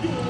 Yeah.